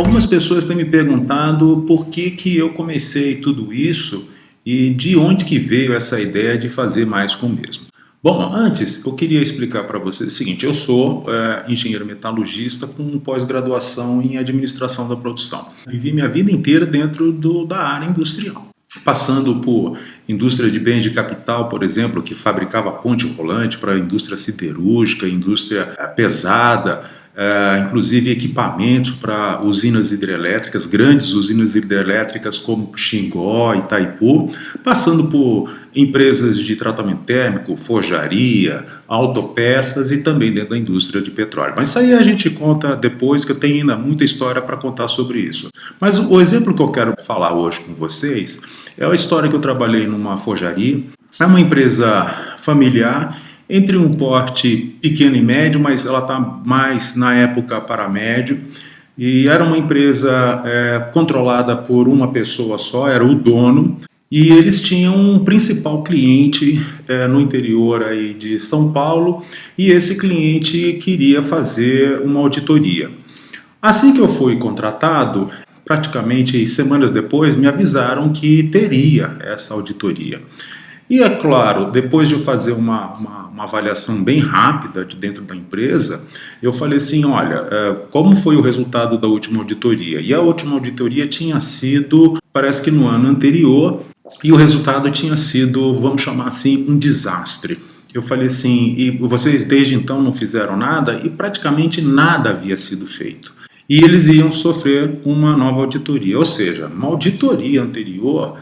Algumas pessoas têm me perguntado por que, que eu comecei tudo isso e de onde que veio essa ideia de fazer mais com o mesmo. Bom, antes eu queria explicar para vocês o seguinte, eu sou é, engenheiro metalurgista com pós-graduação em administração da produção. Vivi minha vida inteira dentro do, da área industrial passando por indústria de bens de capital, por exemplo, que fabricava ponte rolante para a indústria siderúrgica, indústria eh, pesada, é, inclusive equipamentos para usinas hidrelétricas, grandes usinas hidrelétricas como Xingó, Itaipu, passando por empresas de tratamento térmico, forjaria, autopeças e também dentro da indústria de petróleo. Mas isso aí a gente conta depois, que eu tenho ainda muita história para contar sobre isso. Mas o exemplo que eu quero falar hoje com vocês é a história que eu trabalhei numa forjaria, é uma empresa familiar entre um porte pequeno e médio, mas ela está mais na época para médio. E era uma empresa é, controlada por uma pessoa só, era o dono, e eles tinham um principal cliente é, no interior aí de São Paulo, e esse cliente queria fazer uma auditoria. Assim que eu fui contratado, praticamente semanas depois, me avisaram que teria essa auditoria. E é claro, depois de fazer uma, uma, uma, avaliação bem rápida de dentro da empresa, eu falei assim, olha, é, como foi o resultado da última auditoria? E a última auditoria tinha sido, parece que no ano anterior, e o resultado tinha sido, vamos chamar assim, um desastre. Eu falei assim, e vocês desde então não fizeram nada? E praticamente nada havia sido feito. E eles iam sofrer uma nova auditoria, ou seja, uma auditoria anterior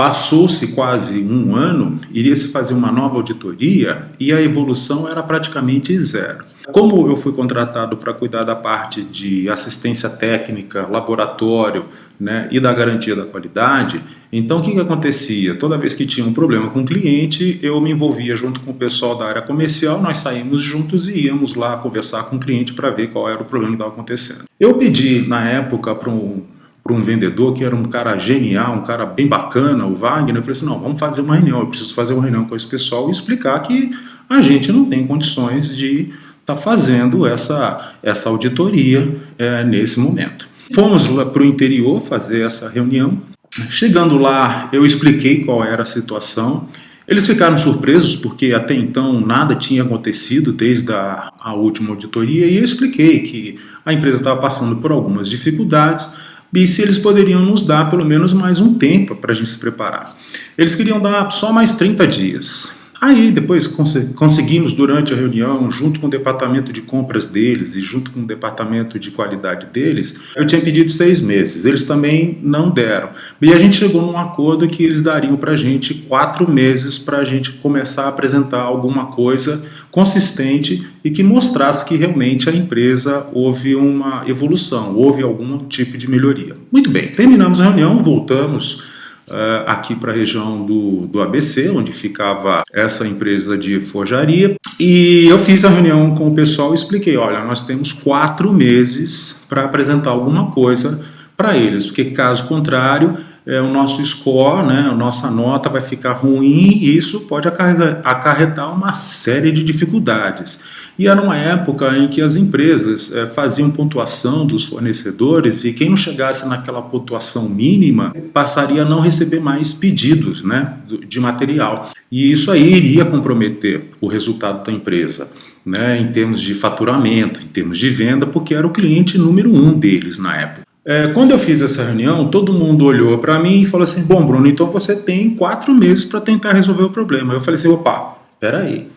Passou-se quase um ano, iria se fazer uma nova auditoria e a evolução era praticamente zero. Como eu fui contratado para cuidar da parte de assistência técnica, laboratório né, e da garantia da qualidade, então o que, que acontecia? Toda vez que tinha um problema com o cliente, eu me envolvia junto com o pessoal da área comercial, nós saímos juntos e íamos lá conversar com o cliente para ver qual era o problema que estava acontecendo. Eu pedi na época para um para um vendedor que era um cara genial, um cara bem bacana, o Wagner, eu falei assim, não, vamos fazer uma reunião, eu preciso fazer uma reunião com esse pessoal e explicar que a gente não tem condições de estar tá fazendo essa, essa auditoria é, nesse momento. Fomos lá para o interior fazer essa reunião, chegando lá eu expliquei qual era a situação, eles ficaram surpresos porque até então nada tinha acontecido desde a, a última auditoria e eu expliquei que a empresa estava passando por algumas dificuldades, e se eles poderiam nos dar pelo menos mais um tempo para a gente se preparar. Eles queriam dar só mais 30 dias. Aí depois cons conseguimos durante a reunião, junto com o departamento de compras deles e junto com o departamento de qualidade deles, eu tinha pedido seis meses, eles também não deram. E a gente chegou num acordo que eles dariam para a gente quatro meses para a gente começar a apresentar alguma coisa consistente e que mostrasse que realmente a empresa houve uma evolução, houve algum tipo de melhoria. Muito bem, terminamos a reunião, voltamos uh, aqui para a região do, do ABC, onde ficava essa empresa de forjaria. E eu fiz a reunião com o pessoal e expliquei, olha, nós temos quatro meses para apresentar alguma coisa para eles, porque caso contrário, é, o nosso score, né, a nossa nota vai ficar ruim e isso pode acarretar uma série de dificuldades. E era uma época em que as empresas é, faziam pontuação dos fornecedores e quem não chegasse naquela pontuação mínima passaria a não receber mais pedidos né, de material. E isso aí iria comprometer o resultado da empresa. Né, em termos de faturamento, em termos de venda, porque era o cliente número um deles na época. É, quando eu fiz essa reunião, todo mundo olhou para mim e falou assim, bom Bruno, então você tem quatro meses para tentar resolver o problema. Eu falei assim, opa, peraí,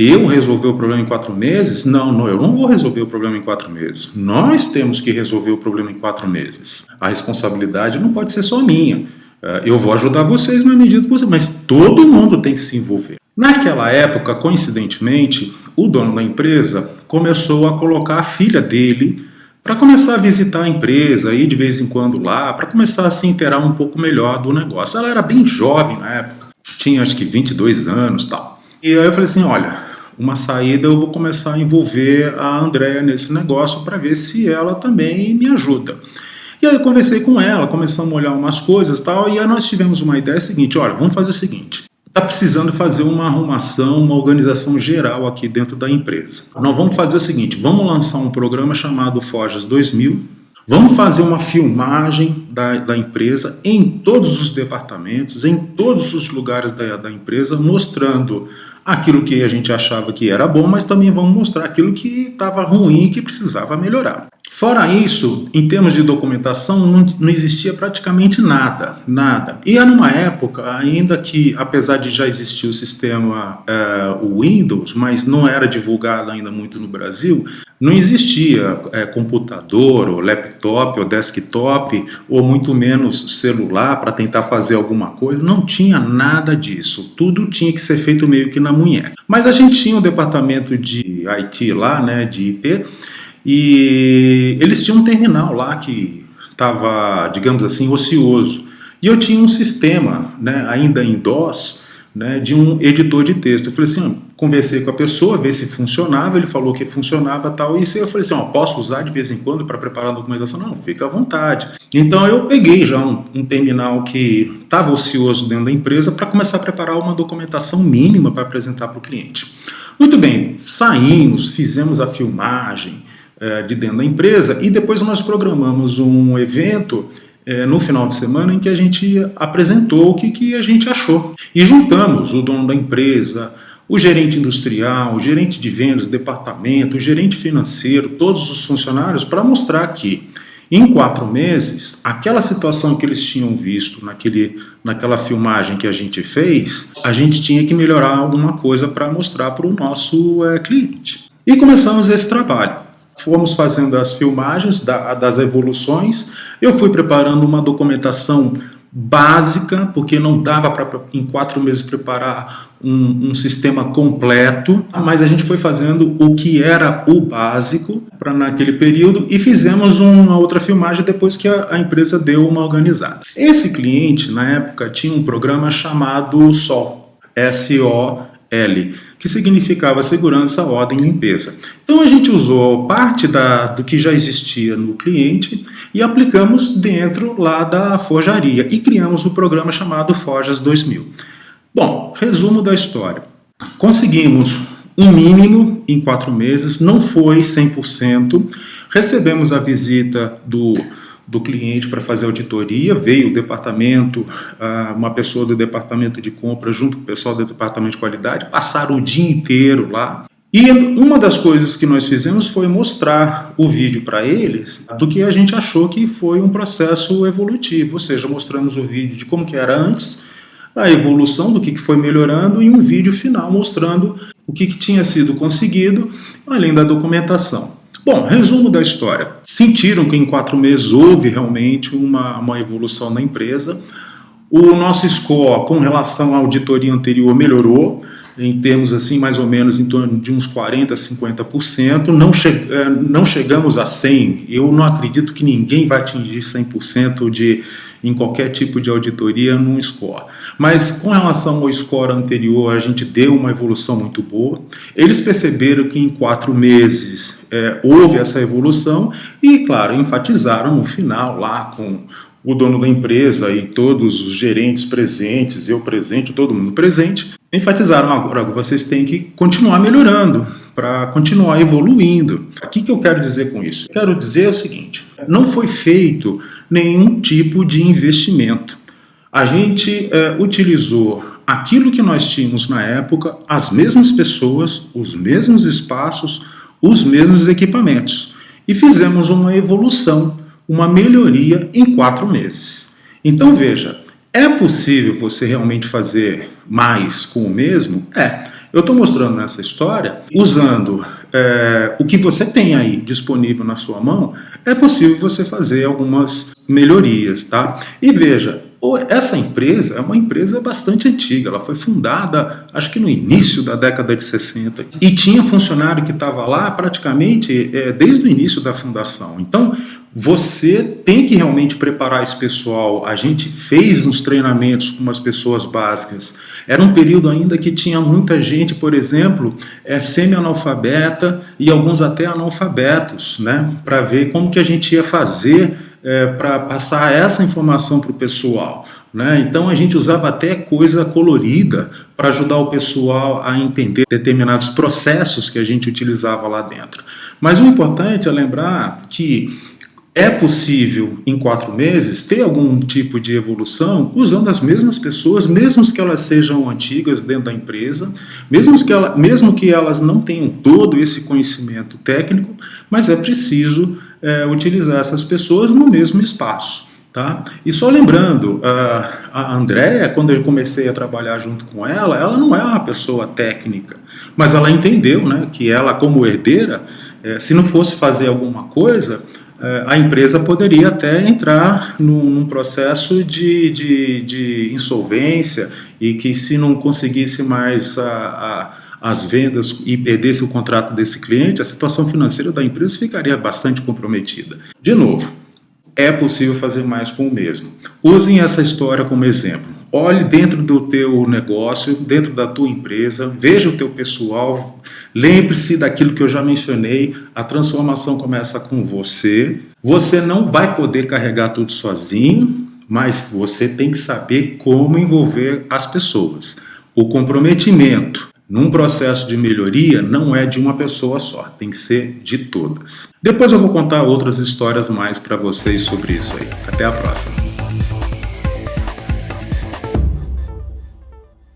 eu resolver o problema em quatro meses? Não, não, eu não vou resolver o problema em quatro meses. Nós temos que resolver o problema em quatro meses. A responsabilidade não pode ser só minha. É, eu vou ajudar vocês na medida do possível, mas todo mundo tem que se envolver. Naquela época, coincidentemente, o dono da empresa começou a colocar a filha dele para começar a visitar a empresa, ir de vez em quando lá, para começar a se inteirar um pouco melhor do negócio. Ela era bem jovem na época, tinha acho que 22 anos tal. E aí eu falei assim, olha, uma saída, eu vou começar a envolver a Andrea nesse negócio para ver se ela também me ajuda. E aí eu conversei com ela, começamos a olhar umas coisas e tal, e aí nós tivemos uma ideia seguinte, olha, vamos fazer o seguinte, está precisando fazer uma arrumação, uma organização geral aqui dentro da empresa. Nós vamos fazer o seguinte, vamos lançar um programa chamado Forjas 2000, Vamos fazer uma filmagem da, da empresa em todos os departamentos, em todos os lugares da, da empresa, mostrando aquilo que a gente achava que era bom, mas também vamos mostrar aquilo que estava ruim e que precisava melhorar. Fora isso, em termos de documentação, não, não, existia praticamente nada, nada. E era numa época ainda que, apesar de já existir o sistema uh, Windows, mas não era divulgado ainda muito no Brasil, não existia é, computador, ou laptop, ou desktop, ou muito menos celular para tentar fazer alguma coisa. Não tinha nada disso. Tudo tinha que ser feito meio que na munheca. Mas a gente tinha o um departamento de IT lá, né, de IP, e eles tinham um terminal lá que estava, digamos assim, ocioso. E eu tinha um sistema, né, ainda em DOS, né, de um editor de texto. Eu falei assim, conversei com a pessoa, ver se funcionava, ele falou que funcionava tal, e eu falei assim, ó, posso usar de vez em quando para preparar a documentação? Não, fica à vontade. Então eu peguei já um, um terminal que estava ocioso dentro da empresa para começar a preparar uma documentação mínima para apresentar para o cliente. Muito bem, saímos, fizemos a filmagem é, de dentro da empresa e depois nós programamos um evento é, no final de semana em que a gente apresentou o que, que a gente achou. E juntamos o dono da empresa, o gerente industrial, o gerente de vendas, departamento, o gerente financeiro, todos os funcionários, para mostrar que em quatro meses, aquela situação que eles tinham visto naquele, naquela filmagem que a gente fez, a gente tinha que melhorar alguma coisa para mostrar para o nosso é, cliente. E começamos esse trabalho fomos fazendo as filmagens da, das evoluções, eu fui preparando uma documentação básica, porque não dava para em quatro meses preparar um, um, sistema completo, mas a gente foi fazendo o que era o básico para naquele período e fizemos uma outra filmagem depois que a, a, empresa deu uma organizada. Esse cliente, na época, tinha um programa chamado SOL, S-O-L, que significava segurança, ordem e limpeza. Então a gente usou parte da, do que já existia no cliente e aplicamos dentro lá da forjaria e criamos o um programa chamado Forjas 2000. Bom, resumo da história. Conseguimos um mínimo em quatro meses, não foi 100%, recebemos a visita do do cliente para fazer auditoria, veio o departamento, ah, uma pessoa do departamento de compra junto com o pessoal do departamento de qualidade, passaram o dia inteiro lá. E uma das coisas que nós fizemos foi mostrar o vídeo para eles do que a gente achou que foi um processo evolutivo, ou seja, mostramos o vídeo de como que era antes, a evolução do que foi melhorando e um vídeo final mostrando o que, que tinha sido conseguido, além da documentação. Bom, resumo da história. Sentiram que em quatro meses houve realmente uma, uma evolução na empresa. O nosso score com relação à auditoria anterior melhorou, em termos assim, mais ou menos em torno de uns 40%, 50%. Não, che eh, não chegamos a 100%. Eu não acredito que ninguém vai atingir 100% de em qualquer tipo de auditoria num score. Mas com relação ao score anterior, a gente deu uma evolução muito boa. Eles perceberam que em quatro meses é, houve essa evolução e, claro, enfatizaram no final lá com o dono da empresa e todos os gerentes presentes, eu presente, todo mundo presente, enfatizaram agora vocês têm que continuar melhorando para continuar evoluindo. O que, que eu quero dizer com isso? Quero dizer o seguinte, não foi feito nenhum tipo de investimento. A gente é, utilizou aquilo que nós tínhamos na época, as mesmas pessoas, os mesmos espaços, os mesmos equipamentos. E fizemos uma evolução, uma melhoria em quatro meses. Então veja, é possível você realmente fazer mais com o mesmo? É. Eu estou mostrando nessa história, usando é, o que você tem aí disponível na sua mão, é possível você fazer algumas melhorias, tá? E veja, essa empresa é uma empresa bastante antiga, ela foi fundada acho que no início da década de 60 e tinha funcionário que estava lá praticamente é, desde o início da fundação. Então você tem que realmente preparar esse pessoal. A gente fez uns treinamentos com umas pessoas básicas. Era um período ainda que tinha muita gente, por exemplo, é, semi-analfabeta e alguns até analfabetos, né? Para ver como que a gente ia fazer é, para passar essa informação para o pessoal. Né? Então a gente usava até coisa colorida para ajudar o pessoal a entender determinados processos que a gente utilizava lá dentro. Mas o importante é lembrar que É possível, em quatro meses, ter algum tipo de evolução usando as mesmas pessoas, mesmo que elas sejam antigas dentro da empresa, mesmo que, ela, mesmo que elas não tenham todo esse conhecimento técnico, mas é preciso é, utilizar essas pessoas no mesmo espaço. Tá? E só lembrando, a Andréia, quando eu comecei a trabalhar junto com ela, ela não é uma pessoa técnica, mas ela entendeu né, que ela, como herdeira, é, se não fosse fazer alguma coisa, a empresa poderia até entrar num, num processo de, de, de, insolvência e que se não conseguisse mais a, a, as vendas e perdesse o contrato desse cliente, a situação financeira da empresa ficaria bastante comprometida. De novo, é possível fazer mais com o mesmo. Usem essa história como exemplo. Olhe dentro do teu negócio, dentro da tua empresa, veja o teu pessoal, lembre-se daquilo que eu já mencionei, a transformação começa com você. Você não vai poder carregar tudo sozinho, mas você tem que saber como envolver as pessoas. O comprometimento num processo de melhoria não é de uma pessoa só, tem que ser de todas. Depois eu vou contar outras histórias mais para vocês sobre isso aí. Até a próxima.